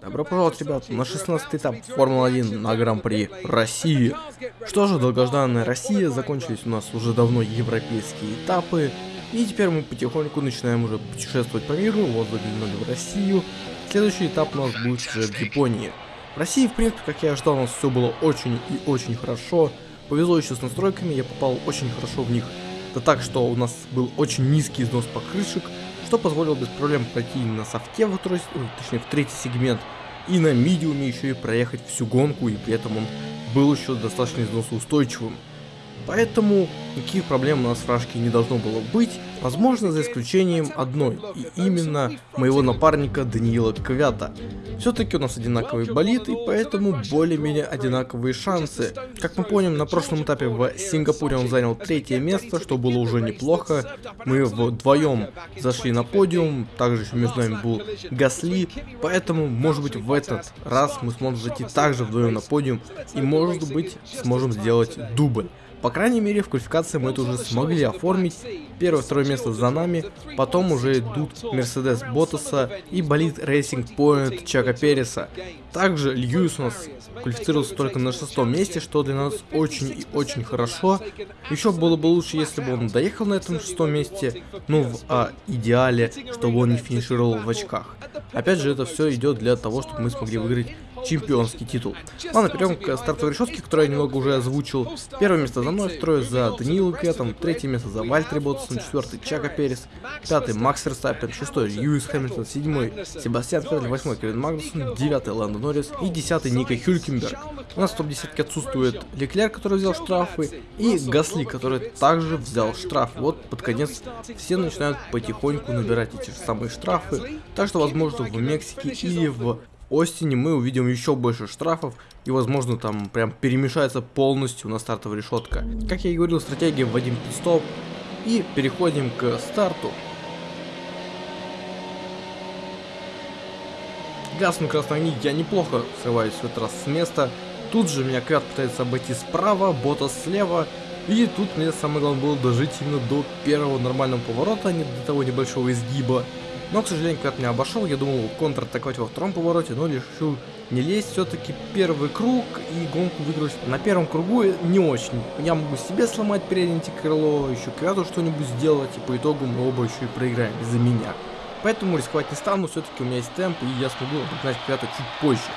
Добро пожаловать, ребят, на 16 этап Формулы-1 на Гран-при России. Что же, долгожданная Россия, закончились у нас уже давно европейские этапы, и теперь мы потихоньку начинаем уже путешествовать по миру, вот заглянули в Россию. Следующий этап у нас будет уже в Японии. В России, в принципе, как я ожидал, у нас все было очень и очень хорошо. Повезло еще с настройками, я попал очень хорошо в них. Да так, что у нас был очень низкий износ покрышек, что позволило без проблем пройти на софте, во второй, ой, точнее в третий сегмент, и на медиуме еще и проехать всю гонку, и при этом он был еще достаточно износоустойчивым. Поэтому никаких проблем у нас в фражке не должно было быть, возможно за исключением одной, и именно моего напарника Даниила Квята. Все-таки у нас одинаковый болит, и поэтому более-менее одинаковые шансы. Как мы помним, на прошлом этапе в Сингапуре он занял третье место, что было уже неплохо. Мы вдвоем зашли на подиум, также еще между нами был Гасли, поэтому, может быть, в этот раз мы сможем зайти также вдвоем на подиум, и, может быть, сможем сделать дубль. По крайней мере, в квалификации мы это уже смогли оформить. Первое, второе место за нами. Потом уже идут Мерседес Ботаса и болит Racing Point Чака Переса. Также Льюис у нас квалифицировался только на шестом месте, что для нас очень и очень хорошо. Еще было бы лучше, если бы он доехал на этом шестом месте, ну в а, идеале, чтобы он не финишировал в очках. Опять же, это все идет для того, чтобы мы смогли выиграть чемпионский титул. Ладно, перейдем к стартовой решетке, которую я немного уже озвучил. Первое место за мной, второе за Даниилом Кветом, третье место за Вальтри Ботсом, четвертый Чака Перес, пятый Макс Верстаппен, шестой Льюис Хэмилтон, седьмой Себастьян Феттель, восьмой Кевин Магнусон, девятый Ландо Норрис и десятый Ника Хюлькенберг. У нас в топ-десятке отсутствует Леклер, который взял штрафы, и Гасли, который также взял штраф. Вот под конец все начинают потихоньку набирать эти же самые штрафы, так что возможно в Мексике или в Остине мы увидим еще больше штрафов и возможно там прям перемешается полностью на стартовая решетка. Как я и говорил, стратегия вводим пит-стоп и переходим к старту. Гаснут красные огни, я неплохо срываюсь в этот раз с места. Тут же меня Квят пытается обойти справа, Бота слева. И тут мне самое главное было дожить именно до первого нормального поворота, а не до того небольшого изгиба. Но, к сожалению, когда меня обошел, я думал контратаковать во втором повороте, но решил не лезть. Все-таки первый круг и гонку выиграть на первом кругу не очень. Я могу себе сломать переднее антикрыло, еще Квяту что-нибудь сделать, и по итогу мы оба еще и проиграем из-за меня. Поэтому рисковать не стану, все-таки у меня есть темп, и я смогу обогнать Квяту чуть позже.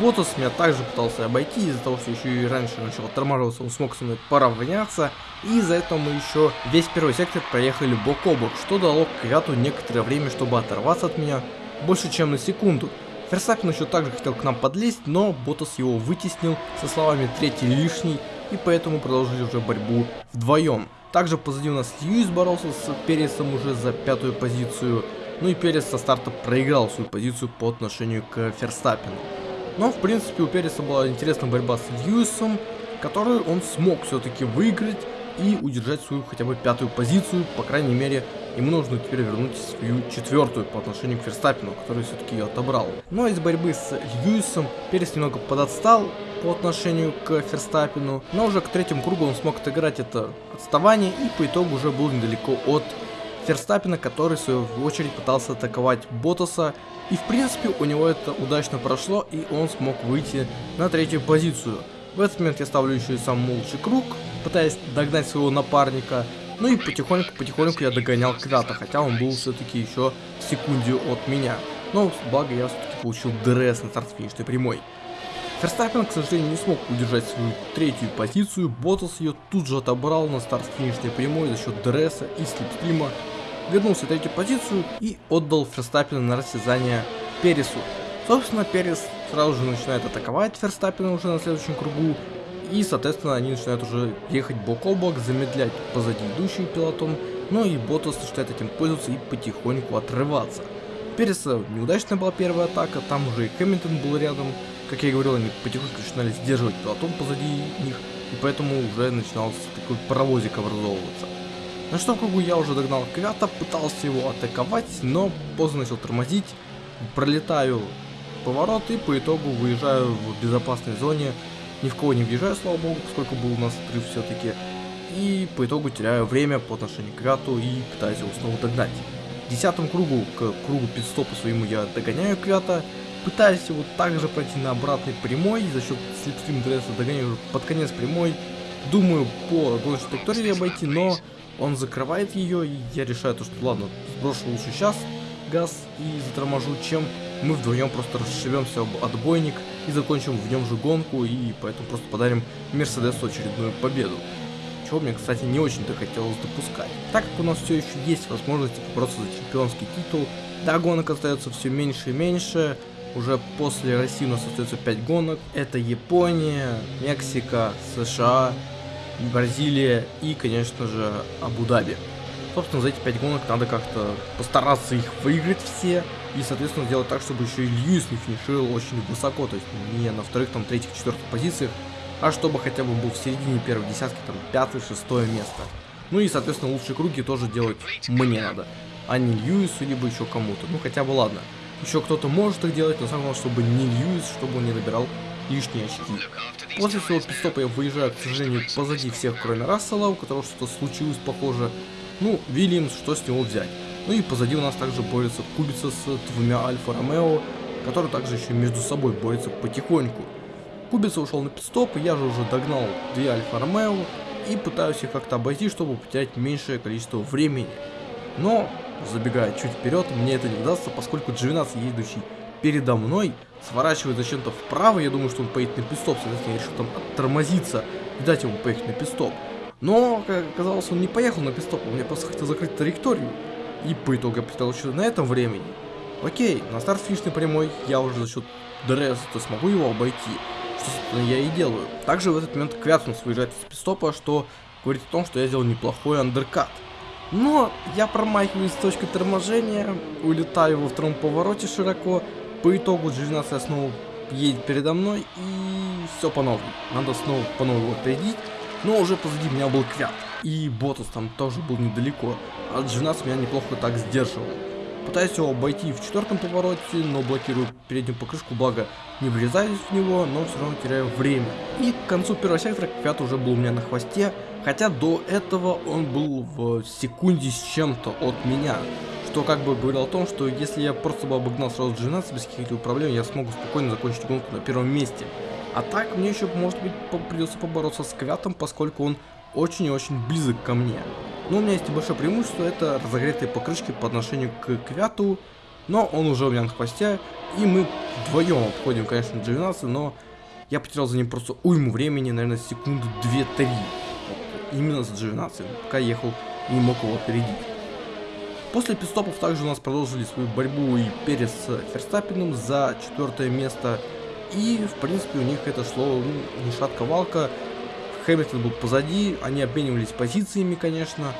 Ботас меня также пытался обойти, из-за того, что еще и раньше начал оттормаживаться, он смог со мной поравняться. И из-за этого мы еще весь первый сектор проехали бок о бок, что дало Квяту некоторое время, чтобы оторваться от меня, больше чем на секунду. Ферсапин еще также хотел к нам подлезть, но Ботас его вытеснил со словами «третий лишний», и поэтому продолжили уже борьбу вдвоем. Также позади у нас Льюис боролся с Пересом уже за пятую позицию, ну и Перес со старта проиграл свою позицию по отношению к Ферстаппину. Но, в принципе, у Переса была интересная борьба с Льюисом, которую он смог все-таки выиграть и удержать свою хотя бы пятую позицию, по крайней мере, ему нужно теперь вернуть свою четвертую по отношению к Ферстаппину, который все-таки ее отобрал. Но из борьбы с Льюисом Перес немного подотстал по отношению к Ферстаппину, но уже к третьему кругу он смог отыграть это отставание и по итогу уже был недалеко от Ферстаппена, который в свою очередь пытался атаковать Боттаса и в принципе у него это удачно прошло и он смог выйти на третью позицию. В этот момент я ставлю еще и сам лучший круг, пытаясь догнать своего напарника. Ну и потихоньку-потихоньку я догонял Квята, хотя он был все-таки еще в от меня. Но благо я все-таки получил DRS на старт финишной прямой. Ферстаппен, к сожалению, не смог удержать свою третью позицию, Боттас ее тут же отобрал на старт финишной прямой за счет DRS и slipstream а, вернулся в третью позицию и отдал Ферстаппина на растязание Пересу. Собственно, Перес сразу же начинает атаковать Ферстаппина уже на следующем кругу, и, соответственно, они начинают уже ехать бок о бок, замедлять позади идущий пилотон, но и Ботас начинает этим пользоваться и потихоньку отрываться. Переса неудачная была первая атака, там уже и Хэмилтон был рядом, как я и говорил, они потихоньку начинали сдерживать пилотон позади них, и поэтому уже начинался такой паровозик образовываться. На что кругу я уже догнал Квята, пытался его атаковать, но поздно начал тормозить, пролетаю поворот и по итогу выезжаю в безопасной зоне, ни в кого не въезжаю, слава богу, поскольку был у нас отрыв все-таки, и по итогу теряю время по отношению к Квяту и пытаюсь его снова догнать. В десятом кругу, к кругу пидстопа своему я догоняю Квята, Пытаюсь его также пройти на обратной прямой, за счет слепстрим дресса догоняю под конец прямой. Думаю по гоночной траектории обойти, но он закрывает ее, и я решаю то, что ладно, сброшу лучше сейчас газ и заторможу, чем мы вдвоем просто расшибемся об отбойник и закончим в нем же гонку, и поэтому просто подарим Мерседесу очередную победу. Чего мне, кстати, не очень-то хотелось допускать. Так как у нас все еще есть возможность побороться за чемпионский титул, да, гонок остается все меньше и меньше, уже после России у нас остается 5 гонок. Это Япония, Мексика, США, Бразилия и, конечно же, Абу-Даби. Собственно, за эти 5 гонок надо как-то постараться их выиграть все. И, соответственно, сделать так, чтобы еще и Льюис не финишировал очень высоко. То есть не на вторых, там, третьих, четвертых позициях. А чтобы хотя бы был в середине первой десятки, там, пятое, шестое место. Ну и, соответственно, лучшие круги тоже делать мне надо. А не Льюису, либо еще кому-то. Ну, хотя бы ладно. Еще кто-то может их делать, но самое главное, чтобы не Льюис, чтобы он не набирал лишние очки. После своего пидстопа я выезжаю, к сожалению, позади всех, кроме Рассела, у которого что-то случилось похоже. Ну, Вильямс, что с него взять? Ну и позади у нас также борется Кубица с двумя Альфа Ромео, которые также еще между собой борются потихоньку. Кубица ушел на пидстоп, я же уже догнал две Альфа Ромео и пытаюсь их как-то обойти, чтобы потерять меньшее количество времени. Но, забегая чуть вперед, мне это не удастся, поскольку Дживинас, едущий передо мной, сворачивает зачем-то вправо, я думаю, что он поедет на пистоп, соответственно, я решил там оттормозиться и дать ему поехать на пистоп. Но, как оказалось, он не поехал на пистоп, он мне просто хотел закрыть траекторию. И по итогу я потерял еще на этом времени. Окей, на старт финишной прямой я уже за счет ДРС-то смогу его обойти, что, собственно, я и делаю. Также в этот момент Квятсунс выезжает из пистопа, что говорит о том, что я сделал неплохой андеркат. Но я промахиваюсь с точки торможения, улетаю во втором повороте широко, по итогу G12 снова едет передо мной и все по новой. Надо снова по новой его опередить, но уже позади меня был Квят. И Ботас там тоже был недалеко, а G12 меня неплохо так сдерживал. Пытаюсь его обойти в четвертом повороте, но блокирую переднюю покрышку, благо не врезаюсь в него, но все равно теряю время. И к концу первого сектора Квят уже был у меня на хвосте, хотя до этого он был в секунде с чем-то от меня. Что как бы говорил о том, что если я просто бы обогнал сразу G12 без каких-либо проблем, я смогу спокойно закончить гонку на первом месте. А так мне еще, может быть, придется побороться с Квятом, поскольку он очень и очень близок ко мне. Но у меня есть небольшое преимущество, это разогретые покрышки по отношению к Квяту, но он уже у меня на хвосте, и мы вдвоем обходим, конечно, G12, но я потерял за ним просто уйму времени, наверное, секунды 2-3. Вот, именно за G12, пока ехал не мог его опередить. После пистопов также у нас продолжили свою борьбу и Перес с Ферстаппином за четвертое место. И, в принципе, у них это шло ну, не шатка-валка. Хэмилтон был позади, они обменивались позициями, конечно.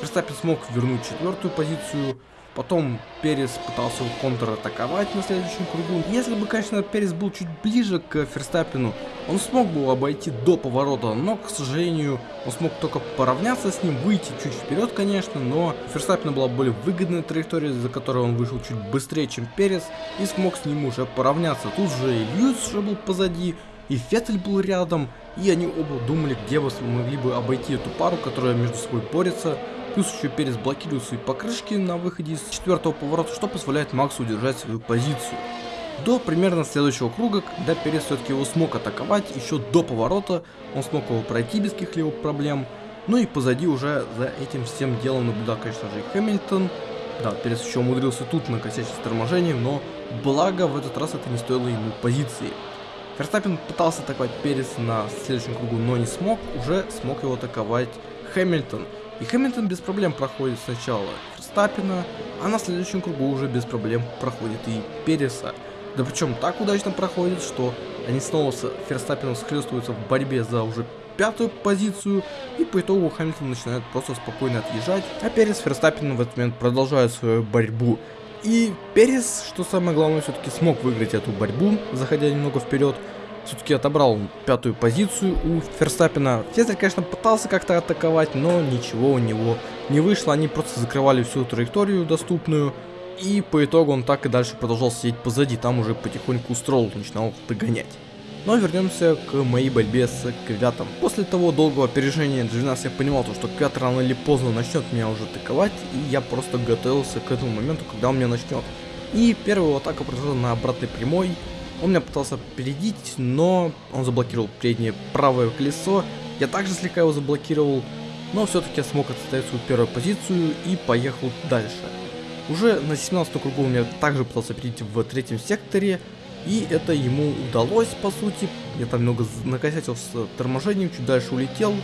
Ферстаппин смог вернуть четвертую позицию. Потом Перес пытался контратаковать на следующем кругу. Если бы, конечно, Перес был чуть ближе к Ферстаппину, он смог бы обойти до поворота, но, к сожалению, он смог только поравняться с ним, выйти чуть вперед, конечно, но Ферстаппину была более выгодная траектория, за которой он вышел чуть быстрее, чем Перес, и смог с ним уже поравняться. Тут же и Льюис уже был позади, и Феттель был рядом, и они оба думали, где бы могли бы обойти эту пару, которая между собой борется. Плюс еще Перес блокирует свои покрышки на выходе из четвертого поворота, что позволяет Максу удержать свою позицию. До примерно следующего круга, когда Перес все-таки его смог атаковать, еще до поворота, он смог его пройти без каких-либо проблем. Ну и позади уже за этим всем делом наблюдал, конечно же, и Хэмилтон. Да, Перес еще умудрился тут накосячить с торможением, но благо в этот раз это не стоило ему позиции. Ферстаппин пытался атаковать Перес на следующем кругу, но не смог, уже смог его атаковать Хэмилтон. И Хэмилтон без проблем проходит сначала Ферстаппина, а на следующем кругу уже без проблем проходит и Переса. Да причем так удачно проходит, что они снова с Ферстаппином схлестываются в борьбе за уже пятую позицию, и по итогу Хэмилтон начинает просто спокойно отъезжать, а Перес с Ферстаппином в этот момент продолжают свою борьбу. И Перес, что самое главное, все-таки смог выиграть эту борьбу, заходя немного вперед, все-таки отобрал пятую позицию у Ферстаппина. Фестель, конечно, пытался как-то атаковать, но ничего у него не вышло. Они просто закрывали всю траекторию доступную. И по итогу он так и дальше продолжал сидеть позади. Там уже потихоньку Стролл начинал догонять. Но вернемся к моей борьбе с Квятом. После того долгого опережения G12 я понимал, то, что Квят рано или поздно начнет меня уже атаковать, и я просто готовился к этому моменту, когда он меня начнет. И первая атака произошла на обратной прямой. Он меня пытался опередить, но он заблокировал переднее правое колесо. Я также слегка его заблокировал, но все-таки я смог отстоять свою первую позицию и поехал дальше. Уже на 17 кругу он меня также пытался опередить в третьем секторе, и это ему удалось, по сути. Я там немного накосячил с торможением, чуть дальше улетел,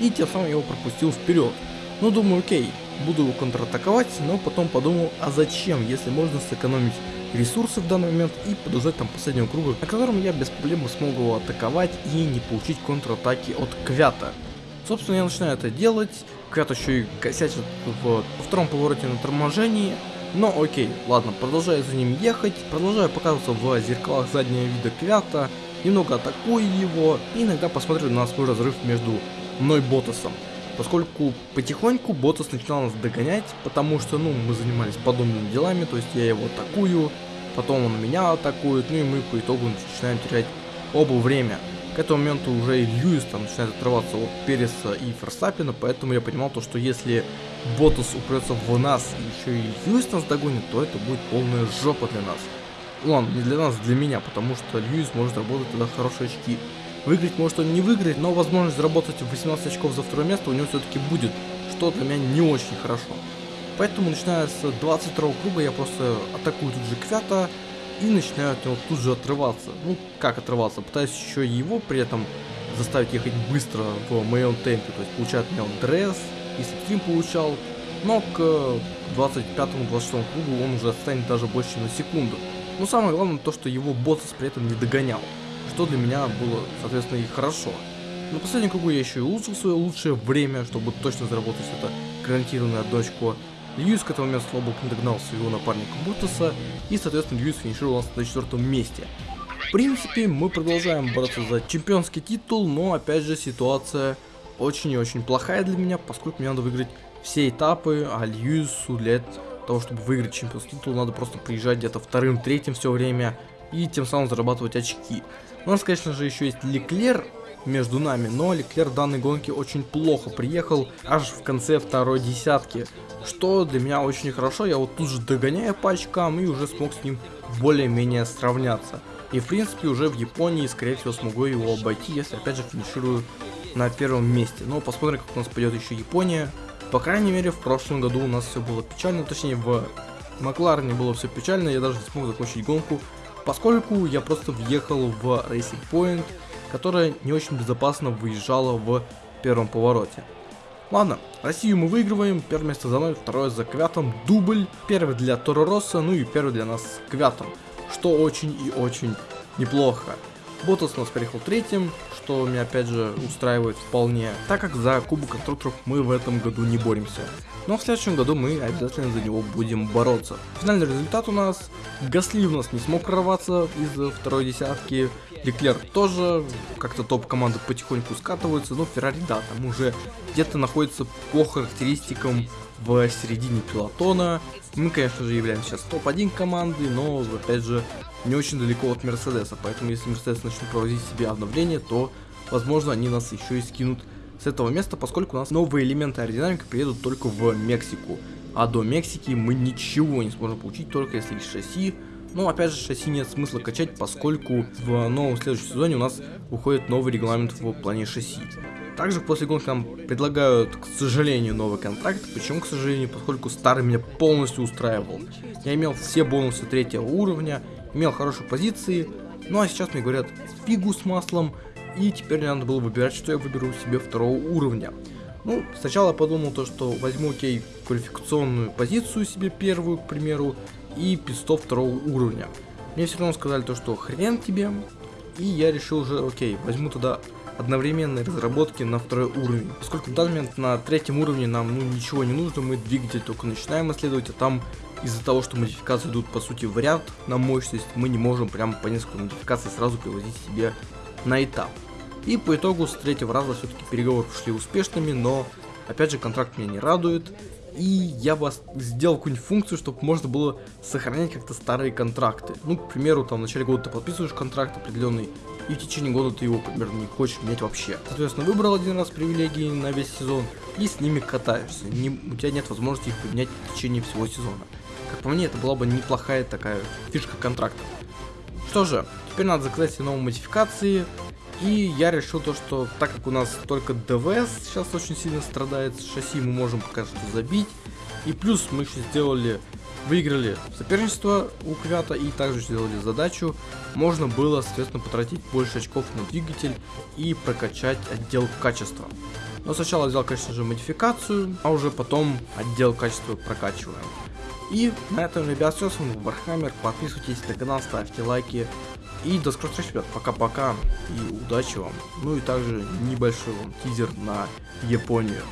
и тем самым я его пропустил вперед. Ну, думаю, окей, буду его контратаковать, но потом подумал, а зачем, если можно сэкономить ресурсы в данный момент и подождать там последнего круга, на котором я без проблем смог его атаковать и не получить контратаки от Квята. Собственно, я начинаю это делать, Квят еще и косячит в, втором повороте на торможении, но окей, ладно, продолжаю за ним ехать, продолжаю показываться в зеркалах заднего вида Квята, немного атакую его, и иногда посмотрю на свой разрыв между мной и Ботасом поскольку потихоньку Ботас начинал нас догонять, потому что, ну, мы занимались подобными делами, то есть я его атакую, потом он меня атакует, ну и мы по итогу начинаем терять оба время. К этому моменту уже и Льюис там начинает отрываться от Переса и Ферстаппина, поэтому я понимал то, что если Ботас упрется в нас, и еще и Льюис нас догонит, то это будет полная жопа для нас. Ладно, не для нас, для меня, потому что Льюис может работать тогда хорошие очки. Выиграть может он не выиграть, но возможность заработать 18 очков за второе место у него все-таки будет, что для меня не очень хорошо. Поэтому начиная с 22 круга я просто атакую тут же Квята и начинаю от него тут же отрываться. Ну, как отрываться? Пытаюсь еще его при этом заставить ехать быстро в моем темпе. То есть получает меня он дресс, и стрим получал. Но к 25-26 кругу он уже отстанет даже больше на секунду. Но самое главное то, что его боссс при этом не догонял что для меня было, соответственно, и хорошо. На последнем кругу я еще и улучшил свое лучшее время, чтобы точно заработать это гарантированное одно очко. Льюис к этому месту слабо не догнал своего напарника Буртаса, и, соответственно, Льюис финишировал на четвертом месте. В принципе, мы продолжаем бороться за чемпионский титул, но, опять же, ситуация очень и очень плохая для меня, поскольку мне надо выиграть все этапы, а Льюису для того, чтобы выиграть чемпионский титул, надо просто приезжать где-то вторым, третьим все время, и тем самым зарабатывать очки. У нас, конечно же, еще есть Леклер между нами, но Леклер данной гонке очень плохо приехал аж в конце второй десятки, что для меня очень хорошо, я вот тут же догоняю по очкам и уже смог с ним более-менее сравняться. И в принципе уже в Японии, скорее всего, смогу его обойти, если опять же финиширую на первом месте. Но посмотрим, как у нас пойдет еще Япония. По крайней мере, в прошлом году у нас все было печально, точнее в Макларене было все печально, я даже не смог закончить гонку поскольку я просто въехал в Racing Point, которая не очень безопасно выезжала в первом повороте. Ладно, Россию мы выигрываем, первое место за мной, второе за Квятом, дубль, первый для Торо Росса, ну и первый для нас с Квятом, что очень и очень неплохо. Ботас у нас переехал третьим, что меня опять же устраивает вполне, так как за Кубок Конструкторов мы в этом году не боремся. Но в следующем году мы обязательно за него будем бороться. Финальный результат у нас, Гасли у нас не смог прорваться из второй десятки, Леклер тоже, как-то топ-команды потихоньку скатываются, но Феррари, да, там уже где-то находится по характеристикам в середине пилотона. Мы, конечно же, являемся сейчас топ-1 командой, но, опять же, не очень далеко от Мерседеса, поэтому если Мерседес начнет проводить себе обновление, то, возможно, они нас еще и скинут с этого места, поскольку у нас новые элементы аэродинамики приедут только в Мексику. А до Мексики мы ничего не сможем получить, только если есть шасси. Но опять же, шасси нет смысла качать, поскольку в новом следующем сезоне у нас выходит новый регламент в плане шасси. Также после гонки нам предлагают, к сожалению, новый контракт. Почему, к сожалению? Поскольку старый меня полностью устраивал. Я имел все бонусы третьего уровня, имел хорошие позиции. Ну а сейчас мне говорят фигу с маслом. И теперь мне надо было выбирать, что я выберу себе второго уровня. Ну, сначала подумал то, что возьму, окей, квалификационную позицию себе первую, к примеру, и пистов второго уровня. Мне все равно сказали то, что хрен тебе, и я решил уже, окей, возьму туда одновременной разработки на второй уровень. Поскольку в данный момент на третьем уровне нам ну, ничего не нужно, мы двигатель только начинаем исследовать, а там из-за того, что модификации идут по сути в ряд на мощность, мы не можем прям по несколько модификаций сразу привозить себе на этап. И по итогу с третьего раза все-таки переговоры прошли успешными, но опять же контракт меня не радует. И я бы сделал какую-нибудь функцию, чтобы можно было сохранять как-то старые контракты. Ну, к примеру, там в начале года ты подписываешь контракт определенный, и в течение года ты его, примерно, не хочешь менять вообще. Соответственно, выбрал один раз привилегии на весь сезон и с ними катаешься. Не, у тебя нет возможности их поменять в течение всего сезона. Как по мне, это была бы неплохая такая фишка контракта. Что же, теперь надо заказать все новые модификации. И я решил то, что так как у нас только ДВС сейчас очень сильно страдает, шасси мы можем пока что забить. И плюс мы еще сделали, выиграли соперничество у Квята и также сделали задачу. Можно было, соответственно, потратить больше очков на двигатель и прокачать отдел качества. Но сначала взял, конечно же, модификацию, а уже потом отдел качества прокачиваем. И на этом, ребят, все, с вами Warhammer, подписывайтесь на канал, ставьте лайки. И до скорых встреч, ребят, пока-пока, и удачи вам. Ну и также небольшой вам тизер на Японию.